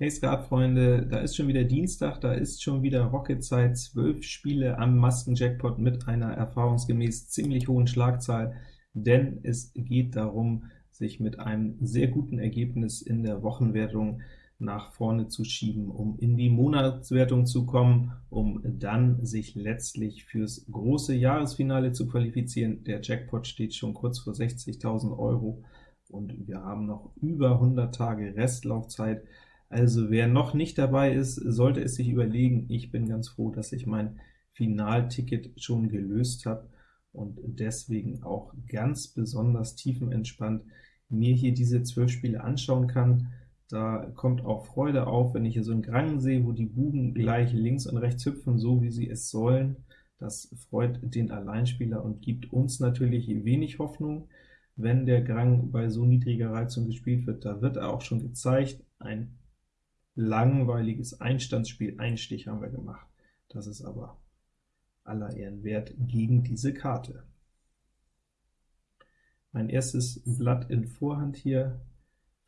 Hey Skatfreunde, da ist schon wieder Dienstag, da ist schon wieder Rocket-Zeit, zwölf Spiele am Masken-Jackpot mit einer erfahrungsgemäß ziemlich hohen Schlagzahl, denn es geht darum, sich mit einem sehr guten Ergebnis in der Wochenwertung nach vorne zu schieben, um in die Monatswertung zu kommen, um dann sich letztlich fürs große Jahresfinale zu qualifizieren. Der Jackpot steht schon kurz vor 60.000 Euro, und wir haben noch über 100 Tage Restlaufzeit, also wer noch nicht dabei ist, sollte es sich überlegen. Ich bin ganz froh, dass ich mein Finalticket schon gelöst habe und deswegen auch ganz besonders tiefenentspannt mir hier diese zwölf Spiele anschauen kann. Da kommt auch Freude auf, wenn ich hier so einen Grang sehe, wo die Buben gleich links und rechts hüpfen, so wie sie es sollen. Das freut den Alleinspieler und gibt uns natürlich wenig Hoffnung, wenn der Grang bei so niedriger Reizung gespielt wird. Da wird er auch schon gezeigt, ein langweiliges Einstandsspiel, Einstich haben wir gemacht. Das ist aber aller Ehren wert gegen diese Karte. Mein erstes Blatt in Vorhand hier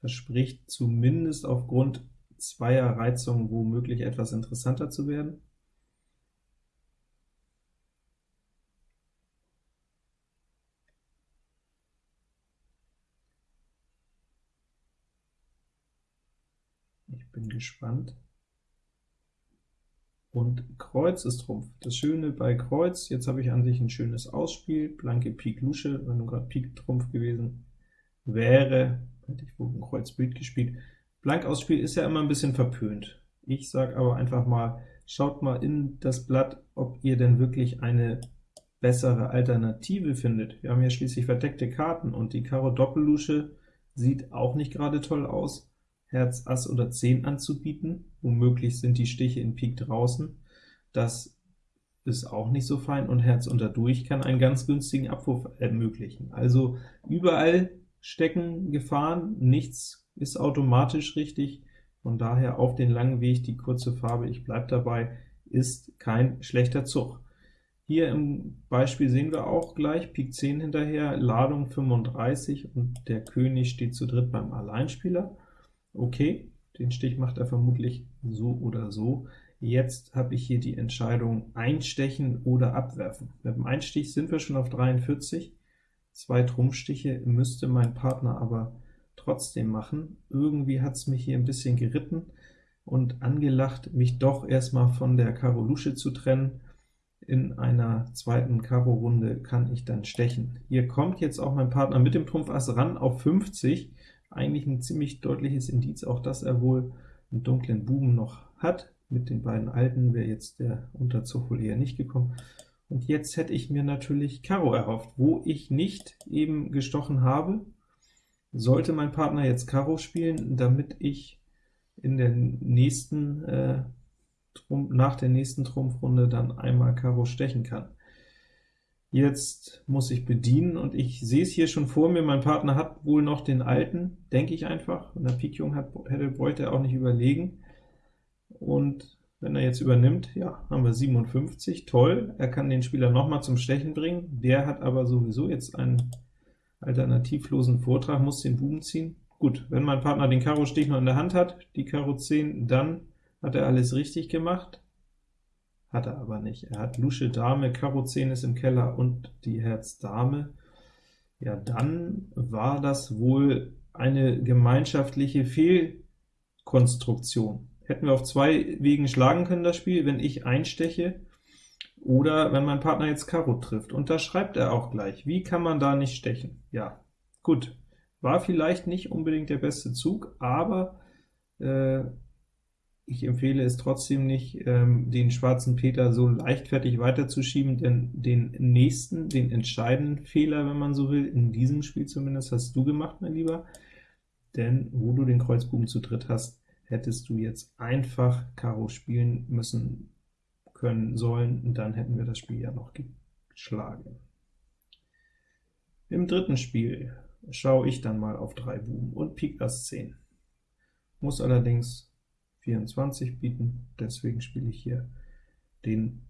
verspricht zumindest aufgrund zweier Reizungen womöglich etwas interessanter zu werden. Bin gespannt. Und Kreuz ist Trumpf. Das Schöne bei Kreuz, jetzt habe ich an sich ein schönes Ausspiel, blanke Pik Lusche, wenn du gerade Pik Trumpf gewesen wäre, hätte ich wohl ein Kreuz Bild gespielt. Blank Ausspiel ist ja immer ein bisschen verpönt. Ich sage aber einfach mal, schaut mal in das Blatt, ob ihr denn wirklich eine bessere Alternative findet. Wir haben ja schließlich verdeckte Karten, und die Karo Doppellusche sieht auch nicht gerade toll aus. Herz, Ass oder 10 anzubieten, womöglich sind die Stiche in Pik draußen, das ist auch nicht so fein, und Herz unterdurch kann einen ganz günstigen Abwurf ermöglichen. Also überall stecken Gefahren, nichts ist automatisch richtig, von daher auf den langen Weg. Die kurze Farbe, ich bleibe dabei, ist kein schlechter Zug. Hier im Beispiel sehen wir auch gleich Pik 10 hinterher, Ladung 35, und der König steht zu dritt beim Alleinspieler. Okay, den Stich macht er vermutlich so oder so. Jetzt habe ich hier die Entscheidung einstechen oder abwerfen. Mit dem Einstich sind wir schon auf 43, zwei Trumpfstiche müsste mein Partner aber trotzdem machen. Irgendwie hat es mich hier ein bisschen geritten und angelacht, mich doch erstmal von der Karo Lusche zu trennen. In einer zweiten Karo-Runde kann ich dann stechen. Hier kommt jetzt auch mein Partner mit dem Trumpf Ass ran auf 50, eigentlich ein ziemlich deutliches Indiz, auch dass er wohl einen dunklen Buben noch hat. Mit den beiden alten wäre jetzt der Unterzug wohl eher nicht gekommen. Und jetzt hätte ich mir natürlich Karo erhofft, wo ich nicht eben gestochen habe. Sollte mein Partner jetzt Karo spielen, damit ich in der nächsten äh, nach der nächsten Trumpfrunde dann einmal Karo stechen kann. Jetzt muss ich bedienen, und ich sehe es hier schon vor mir, mein Partner hat wohl noch den alten, denke ich einfach, und der Pik Jung hat, hätte, bräuchte er auch nicht überlegen. Und wenn er jetzt übernimmt, ja, haben wir 57, toll, er kann den Spieler noch mal zum Stechen bringen, der hat aber sowieso jetzt einen alternativlosen Vortrag, muss den Buben ziehen. Gut, wenn mein Partner den Karo-Stich noch in der Hand hat, die Karo 10, dann hat er alles richtig gemacht. Hat er aber nicht. Er hat Lusche Dame, Karo 10 ist im Keller und die Herz Dame. Ja, dann war das wohl eine gemeinschaftliche Fehlkonstruktion. Hätten wir auf zwei Wegen schlagen können, das Spiel, wenn ich einsteche, oder wenn mein Partner jetzt Karo trifft. Und da schreibt er auch gleich, wie kann man da nicht stechen? Ja, gut, war vielleicht nicht unbedingt der beste Zug, aber äh, ich empfehle es trotzdem nicht, ähm, den schwarzen Peter so leichtfertig weiterzuschieben, denn den nächsten, den entscheidenden Fehler, wenn man so will, in diesem Spiel zumindest, hast du gemacht, mein Lieber, denn wo du den Kreuzbuben zu dritt hast, hättest du jetzt einfach Karo spielen müssen können sollen, dann hätten wir das Spiel ja noch geschlagen. Im dritten Spiel schaue ich dann mal auf drei Buben und Pik Ass 10. Muss allerdings 24 bieten, deswegen spiele ich hier den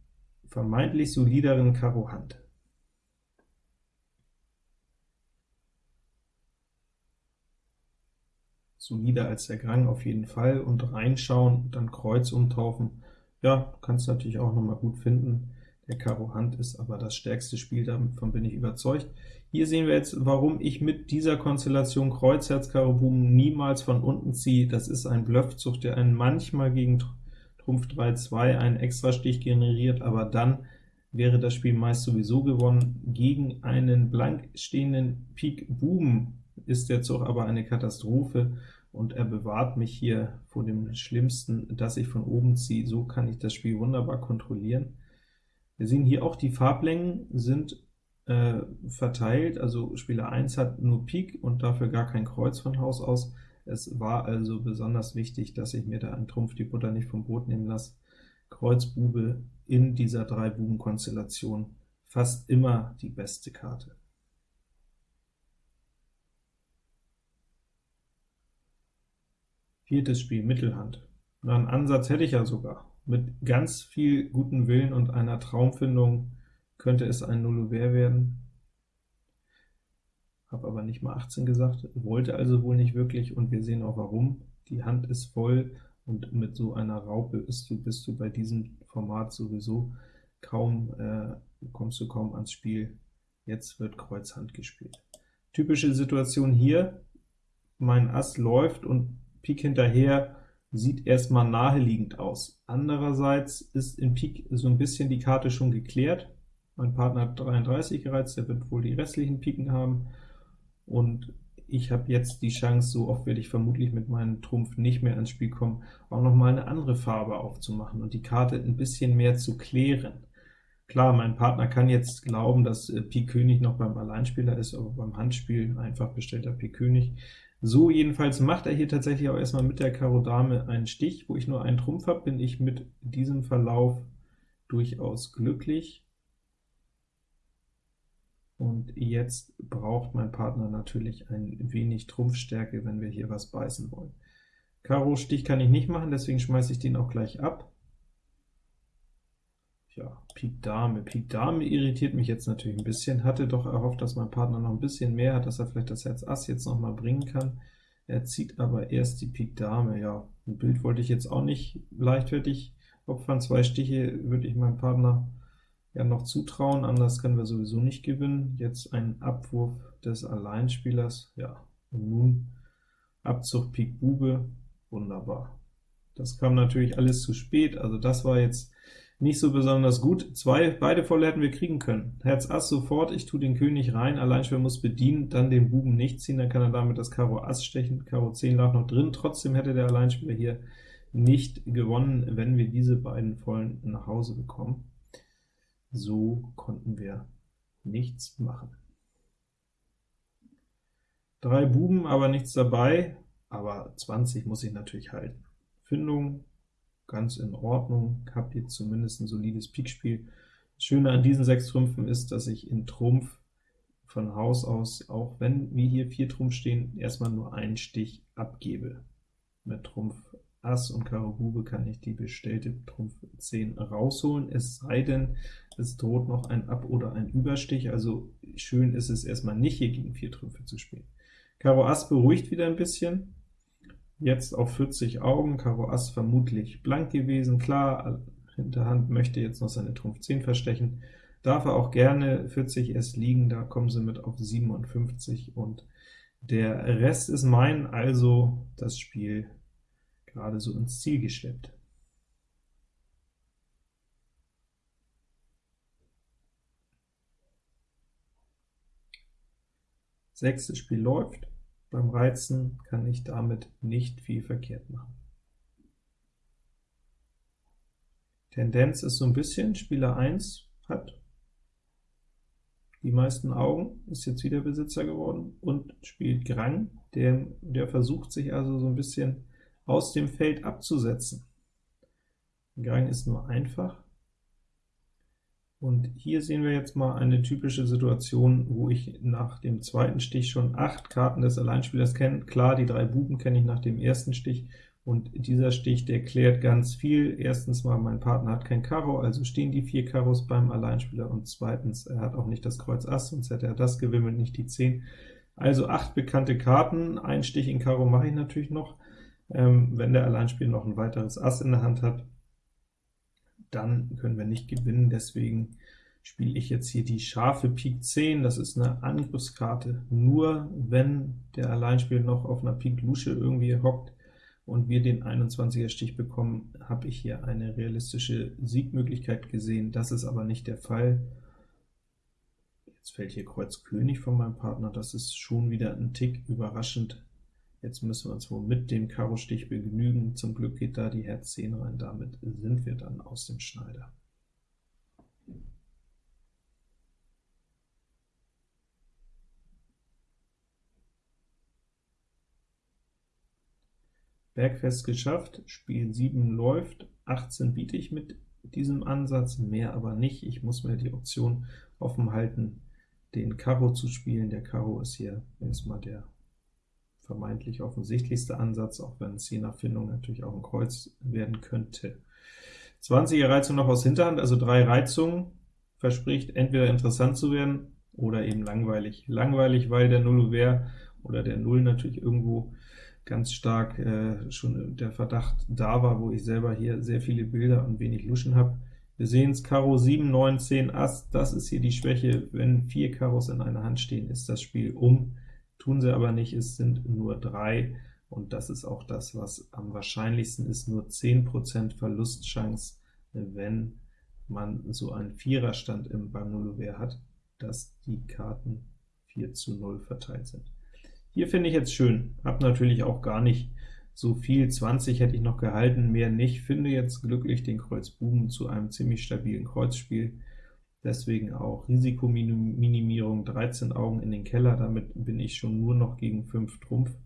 vermeintlich solideren Karo Hand. solider als der Grang auf jeden Fall, und reinschauen, dann Kreuz umtaufen, ja, kannst natürlich auch noch mal gut finden. Der Karo Hand ist aber das stärkste Spiel, davon bin ich überzeugt. Hier sehen wir jetzt, warum ich mit dieser Konstellation Kreuz, Herz, Karo, Buben niemals von unten ziehe. Das ist ein Bluffzug, der einen manchmal gegen Trumpf 3, 2 einen Extrastich generiert, aber dann wäre das Spiel meist sowieso gewonnen. Gegen einen blank stehenden Pik Buben ist der Zug aber eine Katastrophe, und er bewahrt mich hier vor dem Schlimmsten, dass ich von oben ziehe. So kann ich das Spiel wunderbar kontrollieren. Wir sehen hier auch, die Farblängen sind äh, verteilt, also Spieler 1 hat nur Pik und dafür gar kein Kreuz von Haus aus. Es war also besonders wichtig, dass ich mir da einen Trumpf die Butter nicht vom Brot nehmen lasse. Kreuz Bube in dieser Drei-Buben-Konstellation fast immer die beste Karte. Viertes Spiel, Mittelhand. Na, einen Ansatz hätte ich ja sogar. Mit ganz viel guten Willen und einer Traumfindung könnte es ein Nullouvert werden. Habe aber nicht mal 18 gesagt, wollte also wohl nicht wirklich, und wir sehen auch warum. Die Hand ist voll, und mit so einer Raupe bist du, bist du bei diesem Format sowieso kaum, äh, kommst du kaum ans Spiel. Jetzt wird Kreuz Hand gespielt. Typische Situation hier, mein Ass läuft und Pik hinterher sieht erstmal naheliegend aus. Andererseits ist in Pik so ein bisschen die Karte schon geklärt. Mein Partner hat 33 gereizt, der wird wohl die restlichen Piken haben, und ich habe jetzt die Chance, so oft werde ich vermutlich mit meinem Trumpf nicht mehr ans Spiel kommen, auch noch mal eine andere Farbe aufzumachen und die Karte ein bisschen mehr zu klären. Klar, mein Partner kann jetzt glauben, dass äh, Pik König noch beim Alleinspieler ist, aber beim Handspiel einfach bestellter Pik König. So jedenfalls macht er hier tatsächlich auch erstmal mit der Karo Dame einen Stich. Wo ich nur einen Trumpf habe, bin ich mit diesem Verlauf durchaus glücklich. Und jetzt braucht mein Partner natürlich ein wenig Trumpfstärke, wenn wir hier was beißen wollen. Karo Stich kann ich nicht machen, deswegen schmeiße ich den auch gleich ab. Ja, Pik Dame. Pik Dame irritiert mich jetzt natürlich ein bisschen, hatte doch erhofft, dass mein Partner noch ein bisschen mehr hat, dass er vielleicht das Herz Ass jetzt noch mal bringen kann. Er zieht aber erst die Pik Dame. Ja, ein Bild wollte ich jetzt auch nicht leichtfertig opfern. Zwei Stiche würde ich meinem Partner ja noch zutrauen, anders können wir sowieso nicht gewinnen. Jetzt ein Abwurf des Alleinspielers, ja, und nun Abzug Pik Bube, wunderbar. Das kam natürlich alles zu spät, also das war jetzt nicht so besonders gut. Zwei, beide volle hätten wir kriegen können. Herz Ass sofort, ich tue den König rein, Alleinspieler muss bedienen, dann den Buben nicht ziehen, dann kann er damit das Karo Ass stechen, Karo 10 lag noch drin, trotzdem hätte der Alleinspieler hier nicht gewonnen, wenn wir diese beiden vollen nach Hause bekommen. So konnten wir nichts machen. Drei Buben, aber nichts dabei, aber 20 muss ich natürlich halten. Findung ganz in Ordnung, habe jetzt zumindest ein solides Pikspiel. Das Schöne an diesen sechs Trümpfen ist, dass ich in Trumpf von Haus aus, auch wenn wir hier vier Trumpf stehen, erstmal nur einen Stich abgebe. Mit Trumpf Ass und Karo Bube kann ich die bestellte Trumpf 10 rausholen, es sei denn, es droht noch ein Ab- oder ein Überstich, also schön ist es erstmal nicht, hier gegen vier Trümpfe zu spielen. Karo Ass beruhigt wieder ein bisschen, Jetzt auf 40 Augen, Karo Ass vermutlich blank gewesen, klar, Hinterhand möchte jetzt noch seine Trumpf 10 verstechen, darf er auch gerne 40 erst liegen, da kommen sie mit auf 57, und der Rest ist mein, also das Spiel gerade so ins Ziel geschleppt. Sechstes Spiel läuft. Beim Reizen kann ich damit nicht viel verkehrt machen. Tendenz ist so ein bisschen, Spieler 1 hat die meisten Augen, ist jetzt wieder Besitzer geworden und spielt Grang, der, der versucht sich also so ein bisschen aus dem Feld abzusetzen. Grang ist nur einfach, und hier sehen wir jetzt mal eine typische Situation, wo ich nach dem zweiten Stich schon acht Karten des Alleinspielers kenne. Klar, die drei Buben kenne ich nach dem ersten Stich, und dieser Stich, der klärt ganz viel. Erstens mal, mein Partner hat kein Karo, also stehen die vier Karos beim Alleinspieler, und zweitens, er hat auch nicht das Kreuz Ass, sonst hätte er das gewimmelt, nicht die 10. Also acht bekannte Karten, ein Stich in Karo mache ich natürlich noch. Ähm, wenn der Alleinspieler noch ein weiteres Ass in der Hand hat, dann können wir nicht gewinnen, deswegen spiele ich jetzt hier die scharfe Pik 10, das ist eine Angriffskarte. Nur wenn der Alleinspieler noch auf einer Pik Lusche irgendwie hockt und wir den 21er Stich bekommen, habe ich hier eine realistische Siegmöglichkeit gesehen. Das ist aber nicht der Fall. Jetzt fällt hier Kreuz König von meinem Partner, das ist schon wieder ein Tick überraschend. Jetzt müssen wir uns wohl mit dem Karo-Stich begnügen. Zum Glück geht da die Herz 10 rein, damit sind wir dann aus dem Schneider. Bergfest geschafft, Spiel 7 läuft, 18 biete ich mit diesem Ansatz, mehr aber nicht. Ich muss mir die Option offen halten, den Karo zu spielen. Der Karo ist hier erstmal der vermeintlich offensichtlichste Ansatz, auch wenn es je nach Findung natürlich auch ein Kreuz werden könnte. 20er Reizung noch aus Hinterhand, also drei Reizungen, verspricht entweder interessant zu werden oder eben langweilig. Langweilig, weil der Null Ouvert oder der Null natürlich irgendwo ganz stark äh, schon der Verdacht da war, wo ich selber hier sehr viele Bilder und wenig Luschen habe. Wir sehen es, Karo 7, 9, 10, Ass, das ist hier die Schwäche. Wenn vier Karos in einer Hand stehen, ist das Spiel um. Tun sie aber nicht, es sind nur drei, und das ist auch das, was am wahrscheinlichsten ist, nur 10% Verlustchance, wenn man so einen Viererstand im beim Nullouvert hat, dass die Karten 4 zu 0 verteilt sind. Hier finde ich jetzt schön, habe natürlich auch gar nicht so viel, 20 hätte ich noch gehalten, mehr nicht, finde jetzt glücklich den Kreuz Buben zu einem ziemlich stabilen Kreuzspiel, deswegen auch Risikominimierung, 13 Augen in den Keller, damit bin ich schon nur noch gegen 5 Trumpf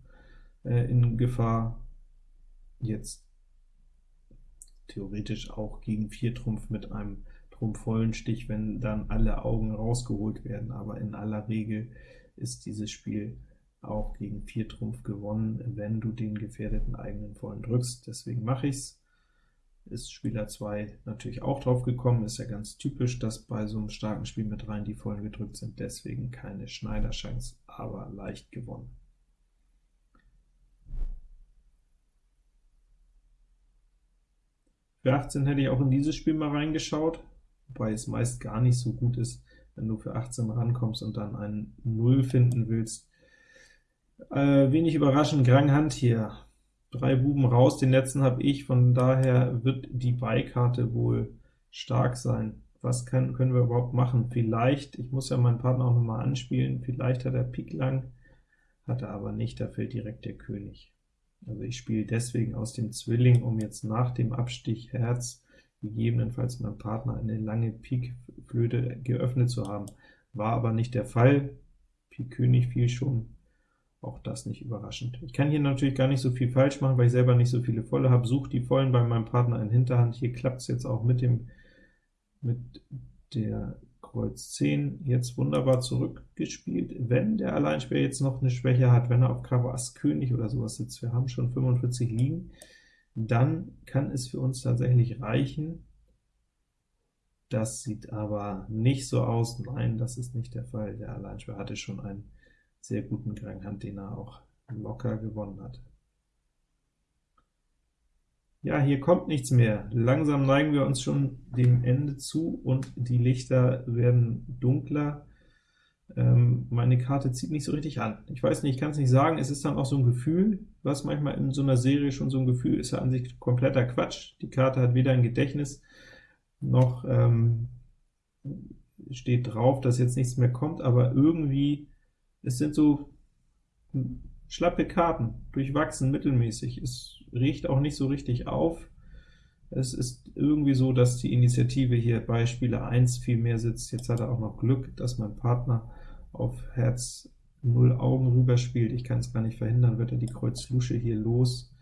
äh, in Gefahr, jetzt theoretisch auch gegen 4 Trumpf mit einem trumpfvollen Stich, wenn dann alle Augen rausgeholt werden, aber in aller Regel ist dieses Spiel auch gegen 4 Trumpf gewonnen, wenn du den gefährdeten eigenen vollen drückst. Deswegen mache ich's. Ist Spieler 2 natürlich auch drauf gekommen, ist ja ganz typisch, dass bei so einem starken Spiel mit rein die vollen gedrückt sind, deswegen keine Schneiderchance, aber leicht gewonnen. Für 18 hätte ich auch in dieses Spiel mal reingeschaut, wobei es meist gar nicht so gut ist, wenn du für 18 rankommst und dann einen 0 finden willst, äh, wenig überraschend, Grang Hand hier. Drei Buben raus, den letzten habe ich, von daher wird die Beikarte wohl stark sein. Was kann, können wir überhaupt machen? Vielleicht, ich muss ja meinen Partner auch nochmal anspielen, vielleicht hat er Pik lang, hat er aber nicht, da fällt direkt der König. Also ich spiele deswegen aus dem Zwilling, um jetzt nach dem Abstich Herz gegebenenfalls meinem Partner eine lange Pik-Flöte geöffnet zu haben. War aber nicht der Fall. Pik König fiel schon auch das nicht überraschend. Ich kann hier natürlich gar nicht so viel falsch machen, weil ich selber nicht so viele Volle habe. Suche die Vollen bei meinem Partner in Hinterhand. Hier klappt es jetzt auch mit dem mit der Kreuz 10 jetzt wunderbar zurückgespielt. Wenn der Alleinspieler jetzt noch eine Schwäche hat, wenn er auf Karo Ass König oder sowas sitzt, wir haben schon 45 liegen, dann kann es für uns tatsächlich reichen. Das sieht aber nicht so aus. Nein, das ist nicht der Fall. Der Alleinspieler hatte schon einen sehr guten Grand den er auch locker gewonnen hat. Ja, hier kommt nichts mehr. Langsam neigen wir uns schon dem Ende zu, und die Lichter werden dunkler. Ähm, meine Karte zieht nicht so richtig an. Ich weiß nicht, ich kann es nicht sagen, es ist dann auch so ein Gefühl, was manchmal in so einer Serie schon so ein Gefühl ist, ja an sich kompletter Quatsch. Die Karte hat weder ein Gedächtnis, noch ähm, steht drauf, dass jetzt nichts mehr kommt, aber irgendwie es sind so schlappe Karten, durchwachsen, mittelmäßig. Es riecht auch nicht so richtig auf. Es ist irgendwie so, dass die Initiative hier bei Spieler 1 viel mehr sitzt. Jetzt hat er auch noch Glück, dass mein Partner auf Herz 0 Augen rüber spielt. Ich kann es gar nicht verhindern, wird er die Kreuz Lusche hier los.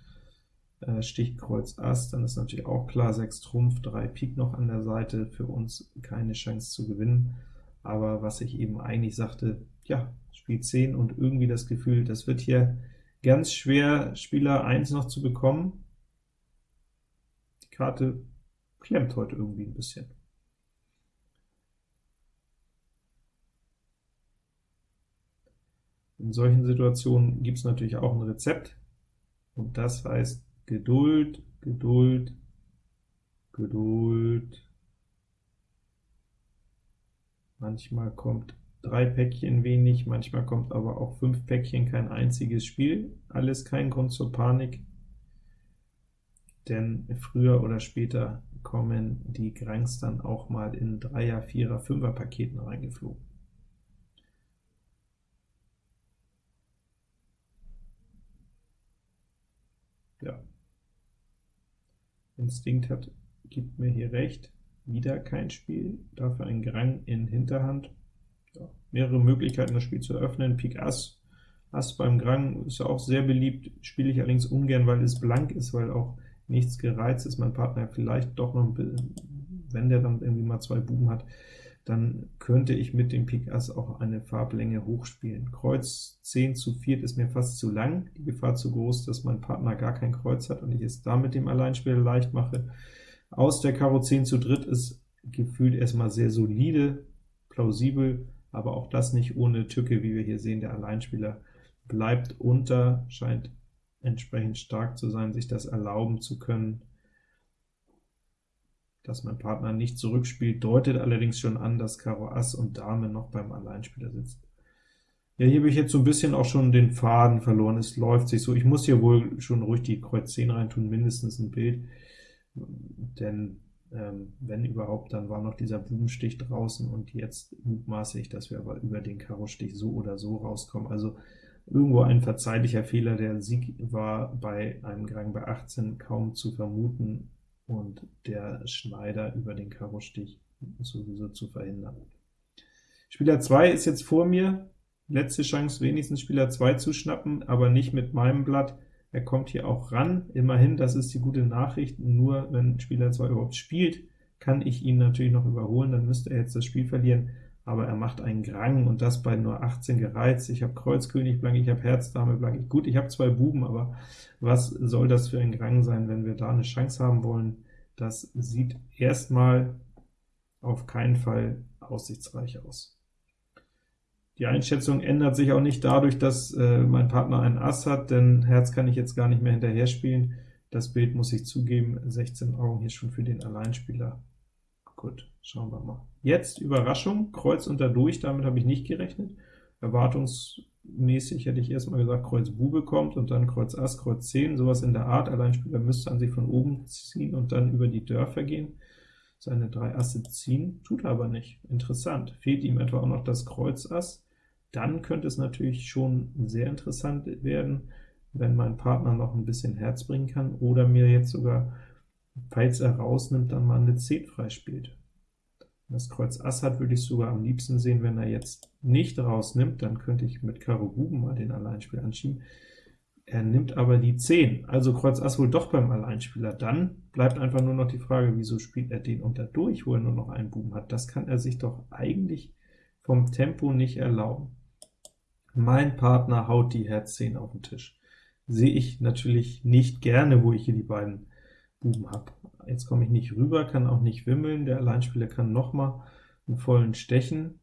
Äh, Stich Kreuz Ass, dann ist natürlich auch klar, 6 Trumpf, 3 Pik noch an der Seite, für uns keine Chance zu gewinnen. Aber was ich eben eigentlich sagte, ja, Spiel 10 und irgendwie das Gefühl, das wird hier ganz schwer, Spieler 1 noch zu bekommen. Die Karte klemmt heute irgendwie ein bisschen. In solchen Situationen gibt es natürlich auch ein Rezept, und das heißt Geduld, Geduld, Geduld. Manchmal kommt drei Päckchen wenig, manchmal kommt aber auch fünf Päckchen kein einziges Spiel. Alles kein Grund zur Panik, denn früher oder später kommen die Grangs dann auch mal in Dreier-, Vierer-, Fünfer-Paketen reingeflogen. Ja. Instinkt hat, gibt mir hier recht, wieder kein Spiel, dafür ein Grang in Hinterhand. Mehrere Möglichkeiten, das Spiel zu öffnen. Pik Ass, Ass beim Grang ist ja auch sehr beliebt, spiele ich allerdings ungern, weil es blank ist, weil auch nichts gereizt ist, mein Partner vielleicht doch noch, wenn der dann irgendwie mal zwei Buben hat, dann könnte ich mit dem Pik Ass auch eine Farblänge hochspielen. Kreuz 10 zu 4 ist mir fast zu lang, die Gefahr zu groß, dass mein Partner gar kein Kreuz hat und ich es damit dem Alleinspieler leicht mache. Aus der Karo 10 zu dritt ist gefühlt erstmal sehr solide, plausibel, aber auch das nicht ohne Tücke, wie wir hier sehen, der Alleinspieler bleibt unter, scheint entsprechend stark zu sein, sich das erlauben zu können, dass mein Partner nicht zurückspielt, deutet allerdings schon an, dass Karo Ass und Dame noch beim Alleinspieler sitzt. Ja, hier habe ich jetzt so ein bisschen auch schon den Faden verloren, es läuft sich so, ich muss hier wohl schon ruhig die Kreuz 10 reintun, mindestens ein Bild, denn ähm, wenn überhaupt, dann war noch dieser Bubenstich draußen, und jetzt mutmaße ich, dass wir aber über den Karo-Stich so oder so rauskommen. Also irgendwo ein verzeihlicher Fehler, der Sieg war bei einem Gang bei 18 kaum zu vermuten, und der Schneider über den Karo-Stich sowieso zu verhindern. Spieler 2 ist jetzt vor mir, letzte Chance wenigstens Spieler 2 zu schnappen, aber nicht mit meinem Blatt. Er kommt hier auch ran, immerhin, das ist die gute Nachricht, nur wenn Spieler 2 überhaupt spielt, kann ich ihn natürlich noch überholen, dann müsste er jetzt das Spiel verlieren, aber er macht einen Grang, und das bei nur 18 gereizt. Ich habe Kreuz, König blank, ich habe Herz, Dame blank. Gut, ich habe zwei Buben, aber was soll das für ein Grang sein, wenn wir da eine Chance haben wollen? Das sieht erstmal auf keinen Fall aussichtsreich aus. Die Einschätzung ändert sich auch nicht dadurch, dass äh, mein Partner einen Ass hat, denn Herz kann ich jetzt gar nicht mehr hinterher spielen. Das Bild muss ich zugeben, 16 Augen hier schon für den Alleinspieler. Gut, schauen wir mal. Jetzt Überraschung, Kreuz unter durch, damit habe ich nicht gerechnet. Erwartungsmäßig hätte ich erstmal gesagt, Kreuz Bube kommt und dann Kreuz Ass, Kreuz 10, sowas in der Art. Alleinspieler müsste an sich von oben ziehen und dann über die Dörfer gehen, seine drei Asse ziehen, tut er aber nicht. Interessant. Fehlt ihm etwa auch noch das Kreuz Ass, dann könnte es natürlich schon sehr interessant werden, wenn mein Partner noch ein bisschen Herz bringen kann, oder mir jetzt sogar, falls er rausnimmt, dann mal eine 10 freispielt das Kreuz Ass hat, würde ich sogar am liebsten sehen, wenn er jetzt nicht rausnimmt, dann könnte ich mit Karo Buben mal den Alleinspiel anschieben. Er nimmt aber die 10, also Kreuz Ass wohl doch beim Alleinspieler. Dann bleibt einfach nur noch die Frage, wieso spielt er den unter durch, wo er nur noch einen Buben hat. Das kann er sich doch eigentlich vom Tempo nicht erlauben. Mein Partner haut die Herz 10 auf den Tisch. Sehe ich natürlich nicht gerne, wo ich hier die beiden Buben habe. Jetzt komme ich nicht rüber, kann auch nicht wimmeln, der Alleinspieler kann noch mal einen vollen stechen.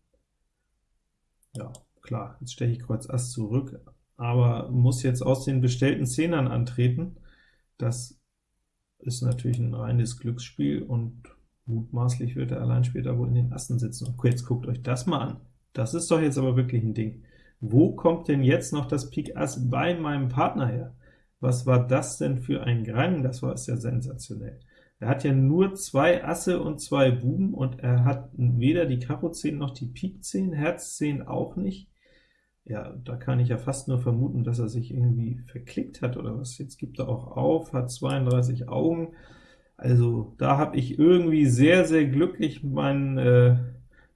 Ja, klar, jetzt steche ich Kreuz Ass zurück, aber muss jetzt aus den bestellten Zehnern antreten. Das ist natürlich ein reines Glücksspiel, und mutmaßlich wird der Alleinspieler wohl in den Assen sitzen. Und jetzt guckt euch das mal an. Das ist doch jetzt aber wirklich ein Ding. Wo kommt denn jetzt noch das Pik Ass bei meinem Partner her? Was war das denn für ein Grang? Das war es ja sensationell. Er hat ja nur zwei Asse und zwei Buben, und er hat weder die Karo 10 noch die Pik 10, Herz 10 auch nicht. Ja, da kann ich ja fast nur vermuten, dass er sich irgendwie verklickt hat oder was. Jetzt gibt er auch auf, hat 32 Augen. Also da habe ich irgendwie sehr, sehr glücklich meinen äh,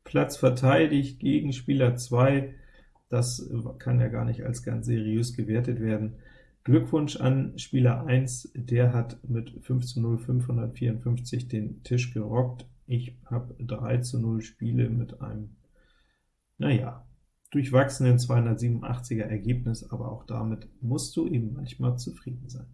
Platz verteidigt gegen Spieler 2. Das kann ja gar nicht als ganz seriös gewertet werden. Glückwunsch an Spieler 1, der hat mit 5 zu 0 554 den Tisch gerockt. Ich habe 3 zu 0 Spiele mit einem, naja, durchwachsenen 287er Ergebnis, aber auch damit musst du eben manchmal zufrieden sein.